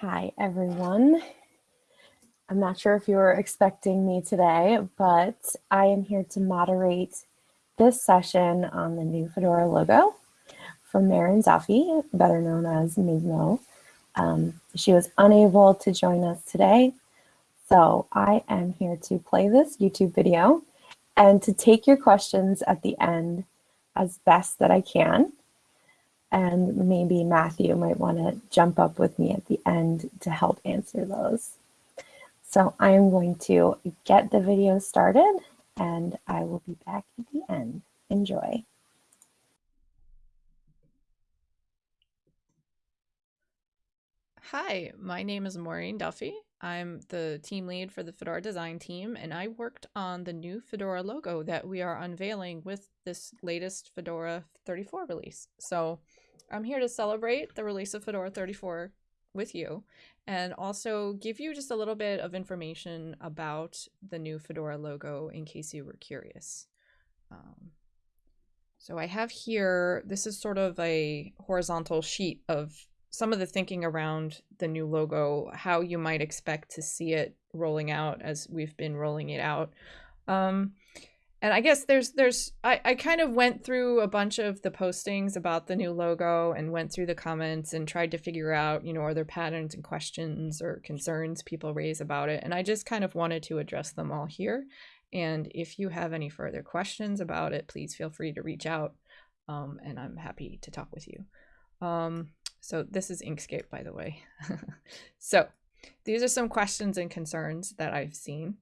Hi, everyone. I'm not sure if you were expecting me today, but I am here to moderate this session on the new Fedora logo from Máirín Duffy, better known as Mizmo. Um, she was unable to join us today, so I am here to play this YouTube video and to take your questions at the end as best that I can. And maybe Matthew might want to jump up with me at the end to help answer those. So I am going to get the video started and I will be back at the end. Enjoy. Hi, my name is Máirín Duffy. I'm the team lead for the Fedora design team, and I worked on the new Fedora logo that we are unveiling with this latest Fedora 34 release. So I'm here to celebrate the release of Fedora 34 with you and also give you just a little bit of information about the new Fedora logo in case you were curious. Um, so I have here, this is sort of a horizontal sheet of some of the thinking around the new logo, how you might expect to see it rolling out as we've been rolling it out. Um, and I guess there's there's I, I kind of went through a bunch of the postings about the new logo and went through the comments and tried to figure out, you know, are there patterns and questions or concerns people raise about it? And I just kind of wanted to address them all here. And if you have any further questions about it, please feel free to reach out um, and I'm happy to talk with you. Um, so this is Inkscape, by the way. so these are some questions and concerns that I've seen.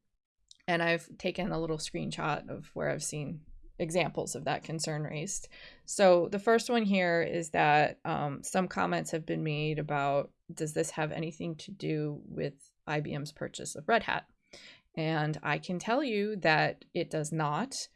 And I've taken a little screenshot of where I've seen examples of that concern raised. So the first one here is that um, some comments have been made about, does this have anything to do with IBM's purchase of Red Hat? And I can tell you that it does not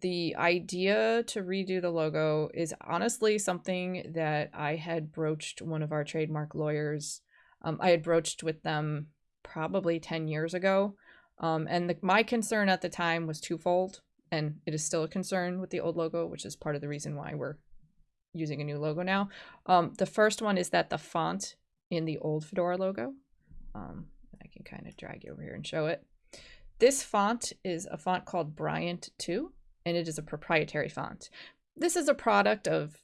the idea to redo the logo is honestly something that I had broached one of our trademark lawyers. Um, I had broached with them probably 10 years ago. Um, and the, my concern at the time was twofold, and it is still a concern with the old logo, which is part of the reason why we're using a new logo now. Um, the first one is that the font in the old Fedora logo, um, I can kind of drag you over here and show it. This font is a font called Bryant 2 and it is a proprietary font. This is a product of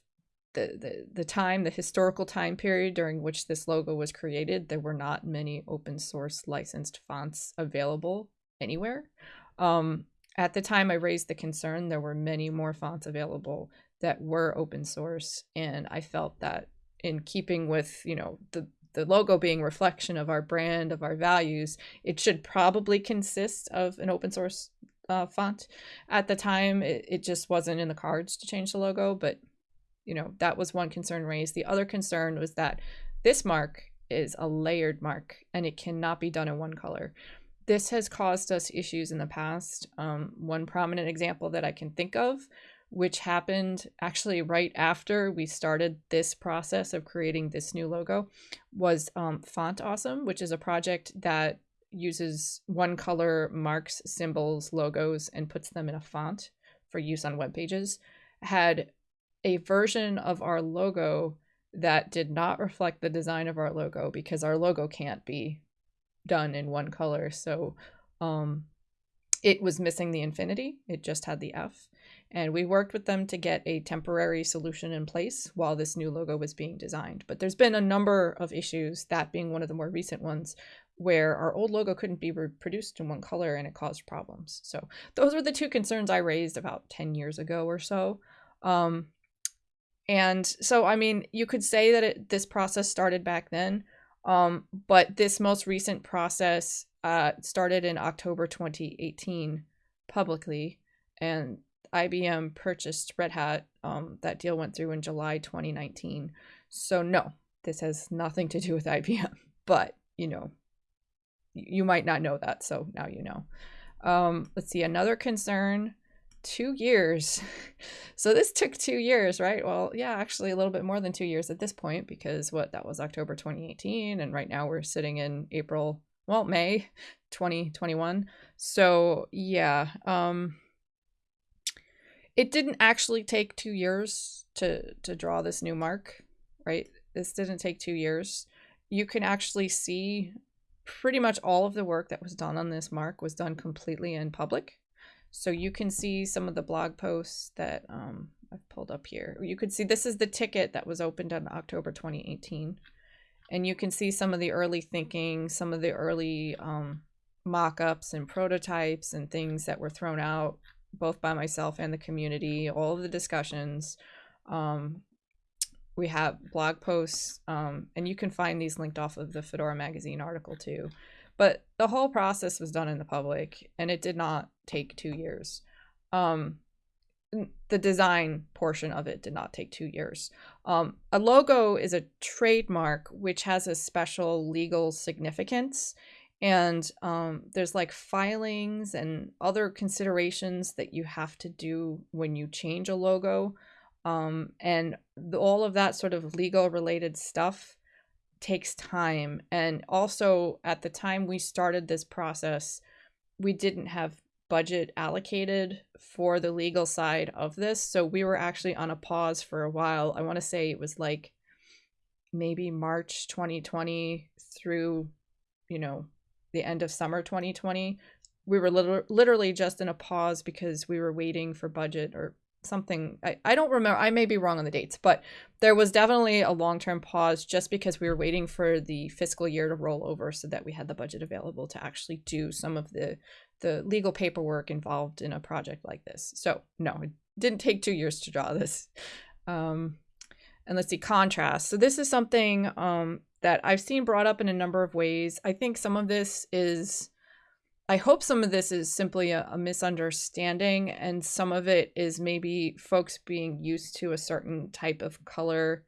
the, the, the time, the historical time period during which this logo was created. There were not many open source licensed fonts available anywhere. Um, at the time I raised the concern, there were many more fonts available that were open source, and I felt that in keeping with you know the the logo being reflection of our brand of our values it should probably consist of an open source uh, font. At the time, it, it just wasn't in the cards to change the logo, but you know, that was one concern raised. The other concern was that this mark is a layered mark and it cannot be done in one color. This has caused us issues in the past. Um, one prominent example that I can think of, which happened actually right after we started this process of creating this new logo, was um, Font Awesome, which is a project that uses one color marks, symbols, logos, and puts them in a font for use on web pages, had a version of our logo that did not reflect the design of our logo because our logo can't be done in one color. So um, it was missing the infinity. It just had the F. And we worked with them to get a temporary solution in place while this new logo was being designed. But there's been a number of issues, that being one of the more recent ones, where our old logo couldn't be reproduced in one color and it caused problems. So those were the two concerns I raised about 10 years ago or so. Um, and so, I mean, you could say that it, this process started back then, um, but this most recent process uh, started in October 2018 publicly, and IBM purchased Red Hat. Um, that deal went through in July 2019. So no, this has nothing to do with IBM, but you know, you might not know that, so now you know. Um, let's see, another concern, two years. so this took two years, right? Well, yeah, actually a little bit more than two years at this point because what, that was October 2018, and right now we're sitting in April, well, May 2021. So yeah, um, it didn't actually take two years to, to draw this new mark, right? This didn't take two years you can actually see pretty much all of the work that was done on this mark was done completely in public. So you can see some of the blog posts that um, I've pulled up here. You could see this is the ticket that was opened in October 2018. And you can see some of the early thinking, some of the early um, mock-ups and prototypes and things that were thrown out both by myself and the community, all of the discussions. Um, we have blog posts, um, and you can find these linked off of the Fedora magazine article too. But the whole process was done in the public, and it did not take two years. Um, the design portion of it did not take two years. Um, a logo is a trademark which has a special legal significance. And um, there's like filings and other considerations that you have to do when you change a logo. Um, and the, all of that sort of legal related stuff takes time. And also, at the time we started this process, we didn't have budget allocated for the legal side of this. So we were actually on a pause for a while. I want to say it was like maybe March 2020 through, you know, the end of summer 2020. We were literally just in a pause because we were waiting for budget or something I, I don't remember i may be wrong on the dates but there was definitely a long-term pause just because we were waiting for the fiscal year to roll over so that we had the budget available to actually do some of the the legal paperwork involved in a project like this. So no it didn't take two years to draw this. Um and let's see contrast. So this is something um that i've seen brought up in a number of ways. I think some of this is I hope some of this is simply a, a, misunderstanding, and some of it is maybe folks being used to a certain type of color,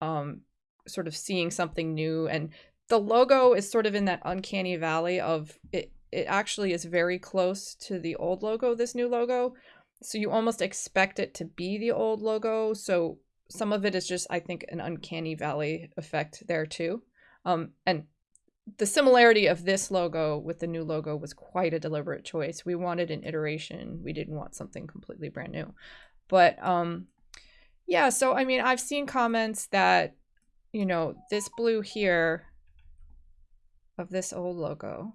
um, sort of seeing something new. And the logo is sort of in that uncanny valley of it. It actually is very close to the old logo, this new logo. So you almost expect it to be the old logo. So some of it is just, I think, an uncanny valley effect there too. Um, and the similarity of this logo with the new logo was quite a deliberate choice. We wanted an iteration. We didn't want something completely brand new. But um yeah, so I mean, I've seen comments that you know, this blue here of this old logo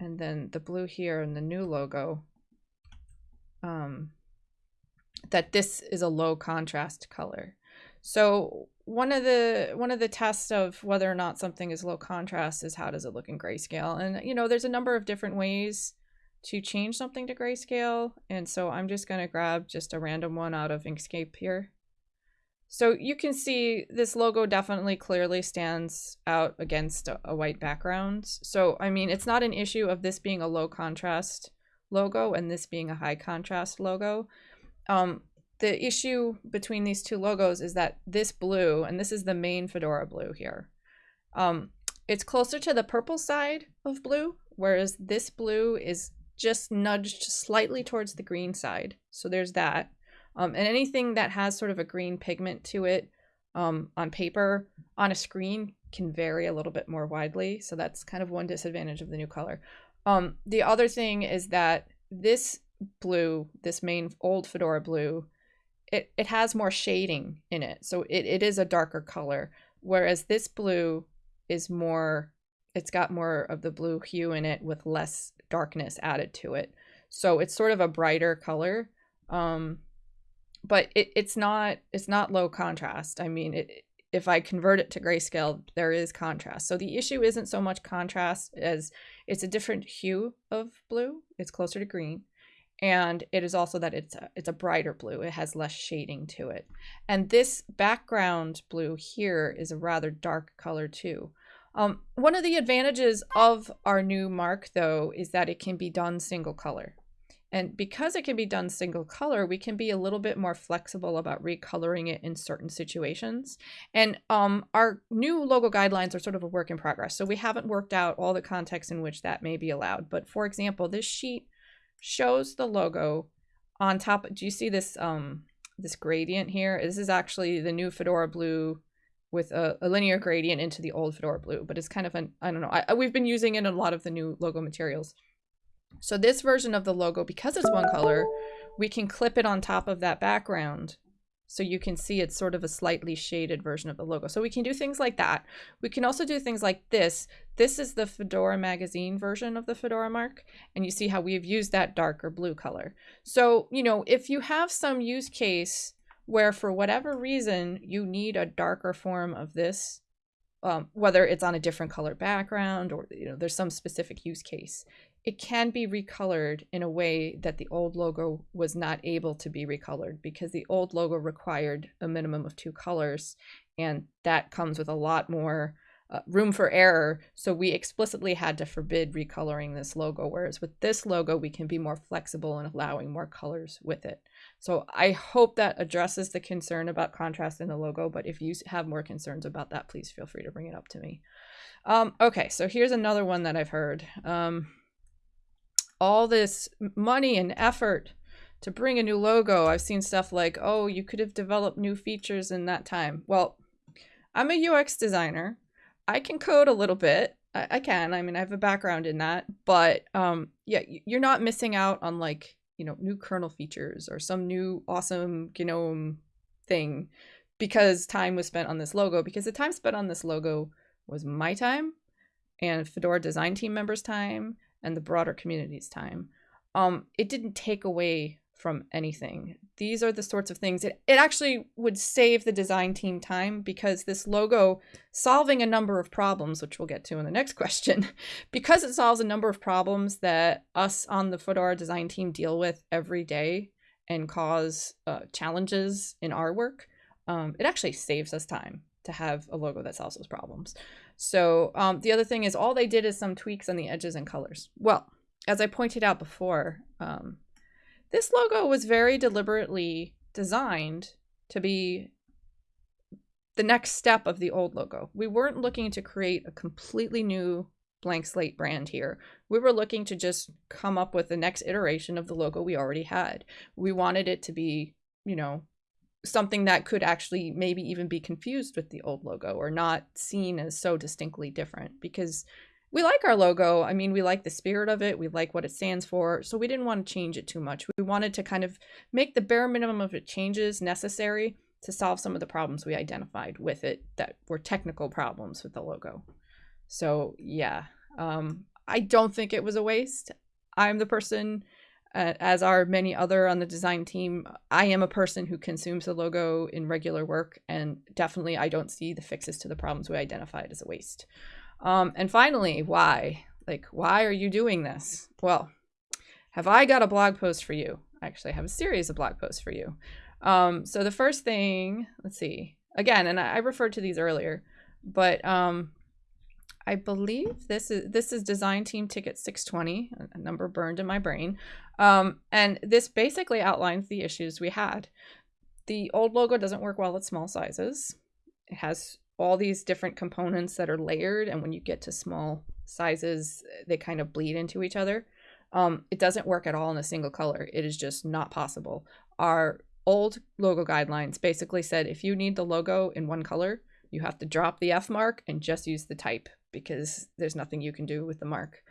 and then the blue here and the new logo um that this is a low contrast color. So one of the one of the tests of whether or not something is low contrast is how does it look in grayscale. And you know there's a number of different ways to change something to grayscale. And so i'm just going to grab just a random one out of inkscape here. So you can see this logo definitely clearly stands out against a, white background. So i mean it's not an issue of this being a low contrast logo and this being a high contrast logo. Um, the issue between these two logos is that this blue, and this is the main Fedora blue here, um, it's closer to the purple side of blue, whereas this blue is just nudged slightly towards the green side. So there's that. Um, and anything that has sort of a green pigment to it um, on paper, on a screen, can vary a little bit more widely. So that's kind of one disadvantage of the new color. Um, the other thing is that this blue, this main old Fedora blue, it, it has more shading in it. So it, it is a darker color. Whereas this blue is more, it's got more of the blue hue in it with less darkness added to it. So it's sort of a brighter color. Um, but it, it's not, it's not low contrast. I mean, it, if I convert it to grayscale, there is contrast. So the issue isn't so much contrast as it's a different hue of blue. It's closer to green and it is also that it's a, it's a brighter blue it has less shading to it and this background blue here is a rather dark color too um, one of the advantages of our new mark though is that it can be done single color and because it can be done single color, we can be a little bit more flexible about recoloring it in certain situations. And um, our new logo guidelines are sort of a work in progress. So we haven't worked out all the contexts in which that may be allowed. But for example, this sheet shows the logo on top. Do you see this um this gradient here? This is actually the new Fedora blue with a, a linear gradient into the old Fedora blue, but it's kind of an, I don't know. I, we've been using it in a lot of the new logo materials. So this version of the logo, because it's one color, we can clip it on top of that background so you can see it's sort of a slightly shaded version of the logo. So we can do things like that. We can also do things like this. This is the Fedora magazine version of the Fedora mark, and you see how we've used that darker blue color. So, you know, if you have some use case where for whatever reason you need a darker form of this, um, whether it's on a different color background or you know there's some specific use case, it can be recolored in a way that the old logo was not able to be recolored because the old logo required a minimum of two colors and that comes with a lot more uh, room for error. So we explicitly had to forbid recoloring this logo whereas with this logo we can be more flexible in allowing more colors with it. So i hope that addresses the concern about contrast in the logo but if you have more concerns about that please feel free to bring it up to me. Um, okay so here's another one that i've heard. Um, all this money and effort to bring a new logo. I've seen stuff like, oh, you could have developed new features in that time. Well, I'm a UX designer. I can code a little bit. I, I can. I mean, I have a background in that. But um, yeah, you're not missing out on like, you know, new kernel features or some new awesome GNOME thing because time was spent on this logo. Because the time spent on this logo was my time and Fedora design team members' time and the broader community's time. Um, it didn't take away from anything. These are the sorts of things it, it actually would save the design team time because this logo solving a number of problems, which we'll get to in the next question, because it solves a number of problems that us on the Fedora design team deal with every day and cause uh, challenges in our work, um, it actually saves us time to have a logo that solves those problems. So um, the other thing is all they did is some tweaks on the edges and colors. Well, as I pointed out before, um, this logo was very deliberately designed to be the next step of the old logo. We weren't looking to create a completely new blank slate brand here. We were looking to just come up with the next iteration of the logo we already had. We wanted it to be, you know, something that could actually maybe even be confused with the old logo or not seen as so distinctly different because we like our logo. I mean, we like the spirit of it. We like what it stands for. So we didn't want to change it too much. We wanted to kind of make the bare minimum of changes necessary to solve some of the problems we identified with it that were technical problems with the logo. So yeah, um, I don't think it was a waste. I'm the person uh, as are many other on the design team, I am a person who consumes the logo in regular work, and definitely I don't see the fixes to the problems we identified as a waste. Um, and finally, why? Like, why are you doing this? Well, have I got a blog post for you? I actually, have a series of blog posts for you. Um, so the first thing, let's see, again, and I, referred to these earlier, but um, I believe this is this is design team ticket 620, a number burned in my brain. Um, and this basically outlines the issues we had. The old logo doesn't work well at small sizes. It has all these different components that are layered, and when you get to small sizes, they kind of bleed into each other. Um, it doesn't work at all in a single color. It is just not possible. Our old logo guidelines basically said if you need the logo in one color, you have to drop the F mark and just use the type because there's nothing you can do with the mark.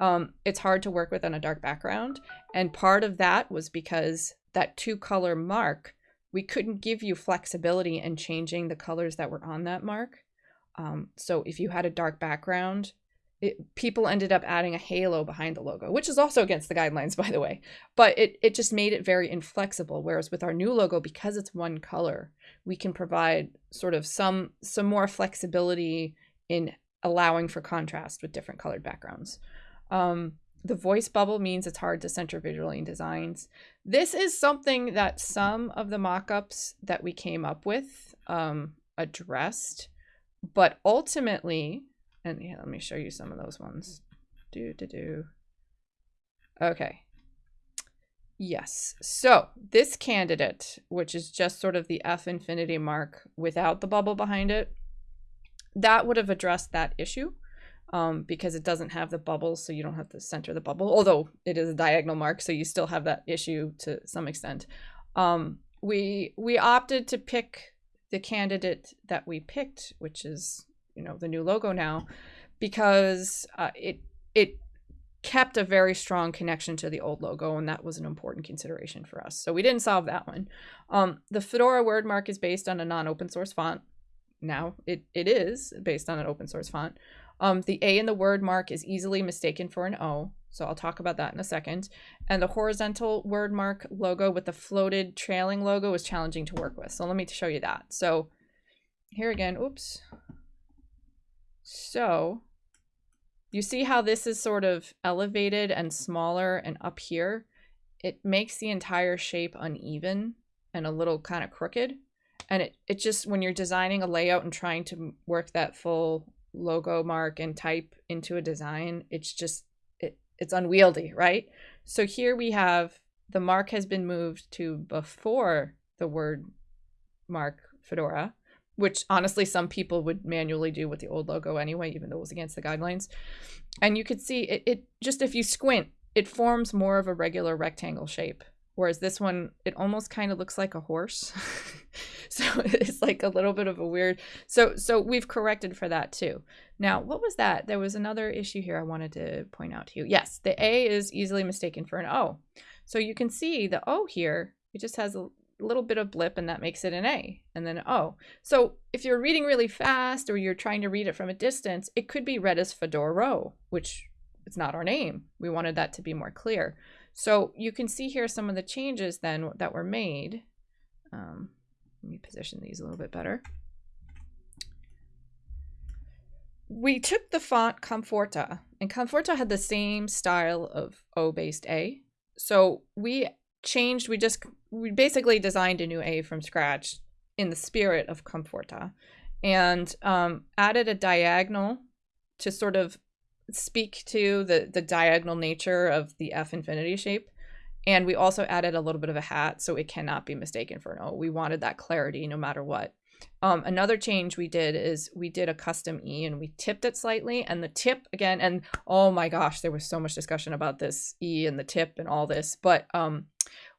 Um, it's hard to work with on a dark background. And part of that was because that two color mark, we couldn't give you flexibility in changing the colors that were on that mark. Um, so if you had a dark background, it, people ended up adding a halo behind the logo, which is also against the guidelines, by the way. But it, it just made it very inflexible. Whereas with our new logo, because it's one color, we can provide sort of some some more flexibility in allowing for contrast with different colored backgrounds. Um, the voice bubble means it's hard to center visually in designs. This is something that some of the mock-ups that we came up with um, addressed, but ultimately, and yeah, let me show you some of those ones. Do, do, do. Okay. Yes. So this candidate, which is just sort of the F infinity mark without the bubble behind it, that would have addressed that issue um, because it doesn't have the bubbles, so you don't have to center the bubble, although it is a diagonal mark, so you still have that issue to some extent. Um, we we opted to pick the candidate that we picked, which is you know the new logo now, because uh, it it kept a very strong connection to the old logo, and that was an important consideration for us. So we didn't solve that one. Um, the Fedora word mark is based on a non-open source font. Now it, it is based on an open source font. Um, the A in the word mark is easily mistaken for an O. So I'll talk about that in a second. And the horizontal word mark logo with the floated trailing logo is challenging to work with. So let me show you that. So here again, oops. So you see how this is sort of elevated and smaller and up here? It makes the entire shape uneven and a little kind of crooked. And it, it just, when you're designing a layout and trying to work that full logo mark and type into a design, it's just, it, it's unwieldy, right? So here we have the mark has been moved to before the word mark Fedora which honestly some people would manually do with the old logo anyway, even though it was against the guidelines. And you could see it, it just if you squint, it forms more of a regular rectangle shape. Whereas this one, it almost kind of looks like a horse. so it's like a little bit of a weird. So so we've corrected for that too. Now, what was that? There was another issue here I wanted to point out to you. Yes, the A is easily mistaken for an O. So you can see the O here, it just has a little bit of blip and that makes it an A and then O. So if you're reading really fast or you're trying to read it from a distance, it could be read as Fedora, which it's not our name. We wanted that to be more clear. So you can see here some of the changes then that were made. Um, let me position these a little bit better. We took the font Comfortaa, and Comfortaa had the same style of O-based A. So we changed, we just, we basically designed a new A from scratch in the spirit of Comfortaa and um, added a diagonal to sort of speak to the, the diagonal nature of the F infinity shape. And we also added a little bit of a hat so it cannot be mistaken for an O. We wanted that clarity no matter what. Um, another change we did is we did a custom E and we tipped it slightly and the tip again, and oh my gosh, there was so much discussion about this E and the tip and all this, but um,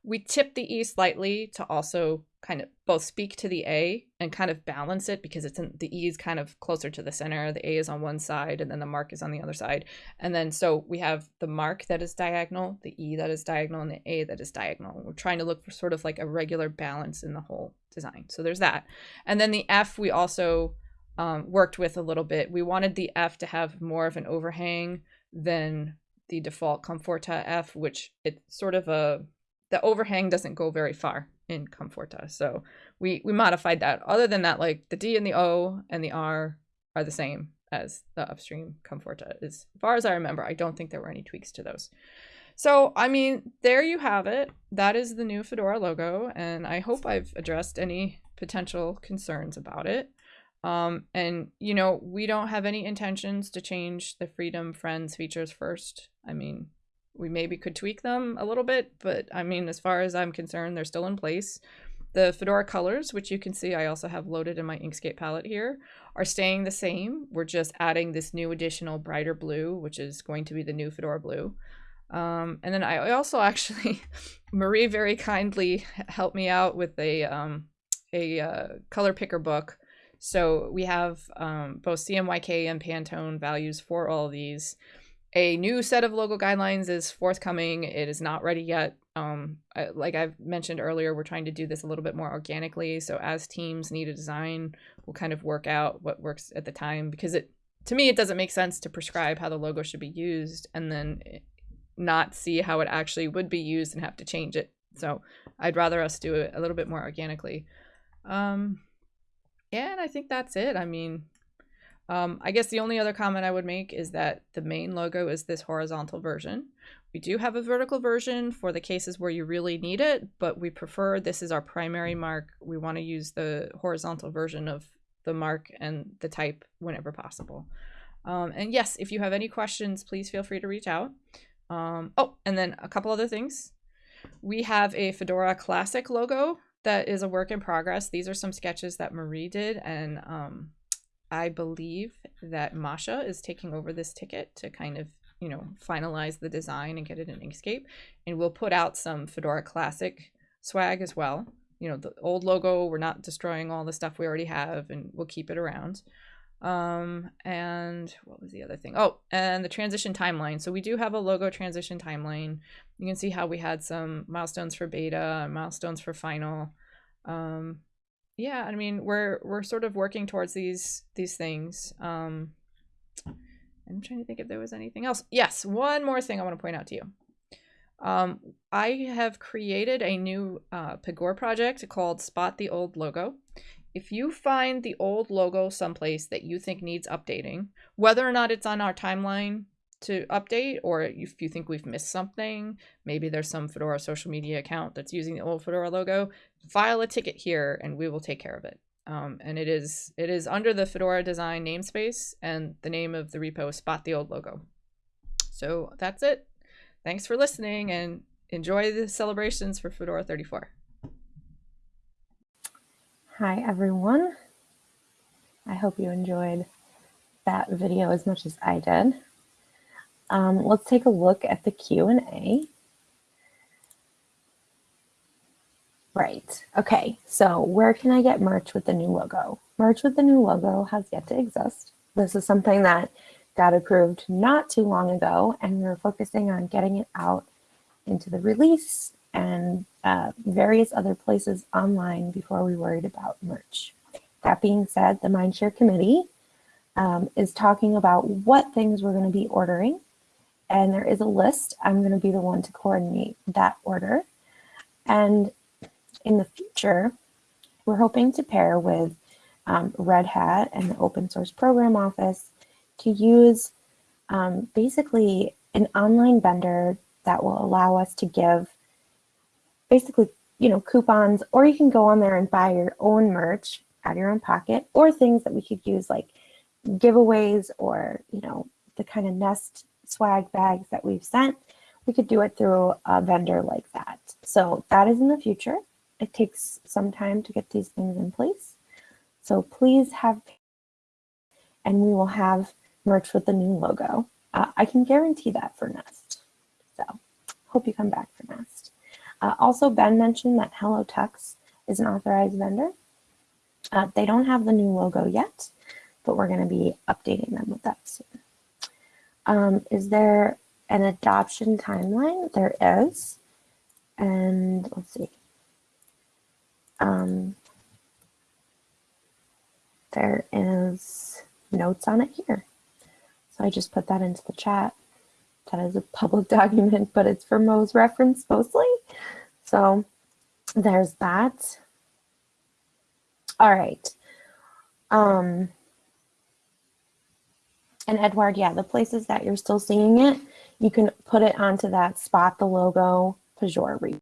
we tip the E slightly to also kind of both speak to the A and kind of balance it because it's in the E is kind of closer to the center. The A is on one side and then the mark is on the other side. And then so we have the mark that is diagonal, the E that is diagonal, and the A that is diagonal. We're trying to look for sort of like a regular balance in the whole design. So there's that. And then the F we also um, worked with a little bit. We wanted the F to have more of an overhang than the default Comfortaa F, which it's sort of a the overhang doesn't go very far in Comfortaa. So we, we modified that. Other than that, like the D and the O and the R are the same as the upstream Comfortaa. As far as I remember, I don't think there were any tweaks to those. So, I mean, there you have it. That is the new Fedora logo, and I hope I've addressed any potential concerns about it. Um, and, you know, we don't have any intentions to change the Freedom Friends features first. I mean, we maybe could tweak them a little bit, but I mean, as far as I'm concerned, they're still in place. The Fedora colors, which you can see I also have loaded in my Inkscape palette here, are staying the same. We're just adding this new additional brighter blue, which is going to be the new Fedora blue. Um, and then I also actually, Marie very kindly helped me out with a, um, a uh, color picker book. So we have um, both CMYK and Pantone values for all these. A new set of logo guidelines is forthcoming. It is not ready yet. Um, I, like I've mentioned earlier, we're trying to do this a little bit more organically. So as teams need a design, we'll kind of work out what works at the time because it, to me, it doesn't make sense to prescribe how the logo should be used and then not see how it actually would be used and have to change it. So I'd rather us do it a little bit more organically. Um, yeah, and I think that's it. I mean, um, I guess the only other comment I would make is that the main logo is this horizontal version. We do have a vertical version for the cases where you really need it, but we prefer this is our primary mark. We want to use the horizontal version of the mark and the type whenever possible. Um, and yes, if you have any questions, please feel free to reach out. Um, oh, and then a couple other things. We have a Fedora Classic logo that is a work in progress. These are some sketches that Marie did, and um, I believe that Masha is taking over this ticket to kind of, you know, finalize the design and get it in Inkscape. And we'll put out some Fedora Classic swag as well. You know, the old logo, we're not destroying all the stuff we already have and we'll keep it around. Um, and what was the other thing? Oh, and the transition timeline. So we do have a logo transition timeline. You can see how we had some milestones for beta, milestones for final. Um, yeah, I mean we're we're sort of working towards these these things. Um, I'm trying to think if there was anything else. Yes, one more thing I want to point out to you. Um, I have created a new uh, Pagure project called Spot the Old Logo. If you find the old logo someplace that you think needs updating, whether or not it's on our timeline to update, or if you think we've missed something, maybe there's some Fedora social media account that's using the old Fedora logo, file a ticket here and we will take care of it. Um, and it is it is under the Fedora design namespace and the name of the repo is spot the old logo. So that's it. Thanks for listening and enjoy the celebrations for Fedora 34. Hi, everyone. I hope you enjoyed that video as much as I did. Um, let's take a look at the Q&A. Right. Okay. So where can I get merch with the new logo? Merch with the new logo has yet to exist. This is something that got approved not too long ago, and we are focusing on getting it out into the release and uh, various other places online before we worried about merch. That being said, the Mindshare Committee um, is talking about what things we're going to be ordering, and there is a list. I'm going to be the one to coordinate that order. And in the future, we're hoping to pair with um, Red Hat and the Open Source Program Office to use um, basically an online vendor that will allow us to give basically, you know, coupons, or you can go on there and buy your own merch out of your own pocket, or things that we could use like giveaways or, you know, the kind of Nest swag bags that we've sent. We could do it through a vendor like that. So that is in the future. It takes some time to get these things in place. So please have, and we will have merch with the new logo. Uh, I can guarantee that for Nest. So hope you come back for Nest. Uh, also, Ben mentioned that HelloTux is an authorized vendor. Uh, they don't have the new logo yet, but we're going to be updating them with that soon. Um, is there an adoption timeline? There is. And let's see. Um, there is notes on it here. So I just put that into the chat. That is a public document, but it's for Mo's reference mostly. So there's that. All right. Um, and Edward, yeah, the places that you're still seeing it, you can put it onto that spot the logo Pagure repo.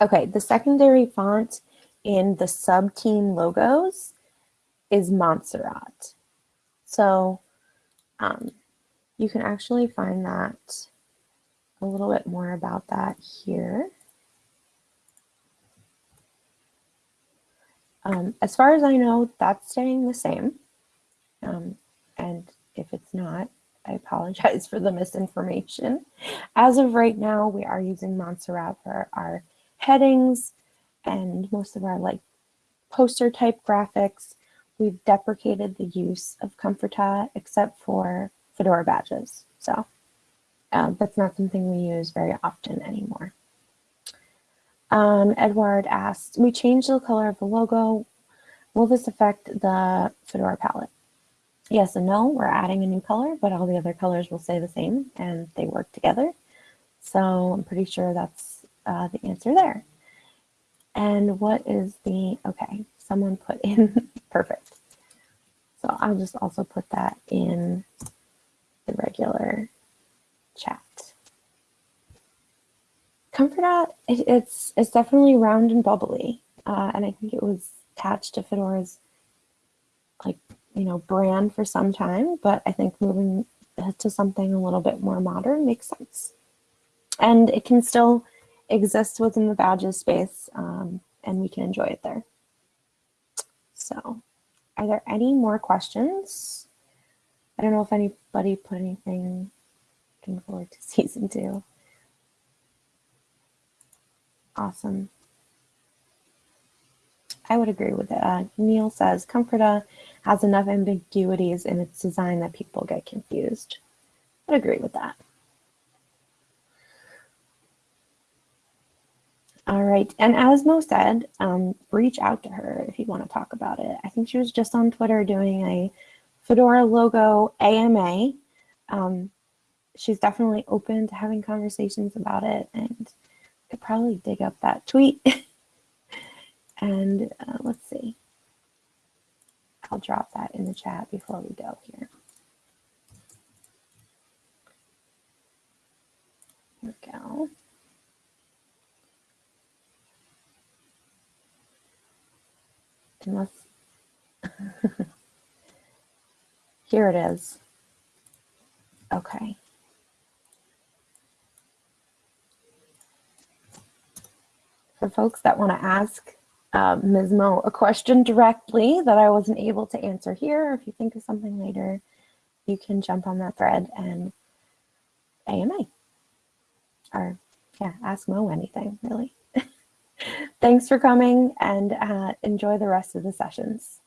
Okay, the secondary font in the sub-team logos is Montserrat. So um, you can actually find that a little bit more about that here. Um, as far as I know, that's staying the same. Um, and if it's not, I apologize for the misinformation. As of right now, we are using Montserrat for our headings and most of our like poster type graphics. We've deprecated the use of Comfortaa except for Fedora badges. So um, that's not something we use very often anymore. Um, Edward asked, we changed the color of the logo. Will this affect the Fedora palette? Yes and no, we're adding a new color, but all the other colors will stay the same and they work together. So I'm pretty sure that's uh, the answer there. And what is the, okay, someone put in, perfect. So I'll just also put that in the regular chat. Comfortaa, it, it's, it's definitely round and bubbly. Uh, and I think it was attached to Fedora's like, you know, brand for some time, but I think moving to something a little bit more modern makes sense. And it can still exist within the badges space um, and we can enjoy it there. So are there any more questions? I don't know if anybody put anything looking forward to season two. Awesome. I would agree with it. Uh, Neil says Comfortaa has enough ambiguities in its design that people get confused. I'd agree with that. All right, and as Mo said, um, reach out to her if you want to talk about it. I think she was just on Twitter doing a Fedora logo AMA. Um, she's definitely open to having conversations about it and could probably dig up that tweet. and uh, let's see. I'll drop that in the chat before we go here. Here we go. Unless, here it is. Okay. Folks that want to ask uh, Mizmo a question directly that I wasn't able to answer here, if you think of something later, you can jump on that thread and AMA. Or, yeah, ask Mo anything, really. Thanks for coming and uh, enjoy the rest of the sessions.